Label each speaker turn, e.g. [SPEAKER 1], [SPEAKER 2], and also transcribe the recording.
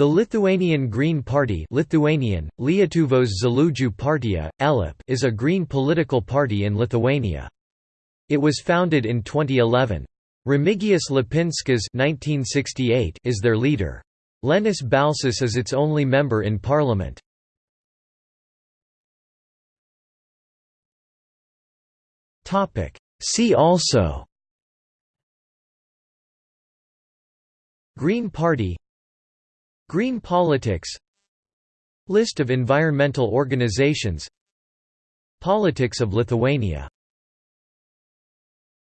[SPEAKER 1] The Lithuanian Green Party Lithuanian, Lietuvos partija, ELIP is a green political party in Lithuania. It was founded in 2011. Remigijus Lapinskas is their leader. Linas Balsys is its only member in parliament. See also Green Party Green politics List of environmental organizations Politics of Lithuania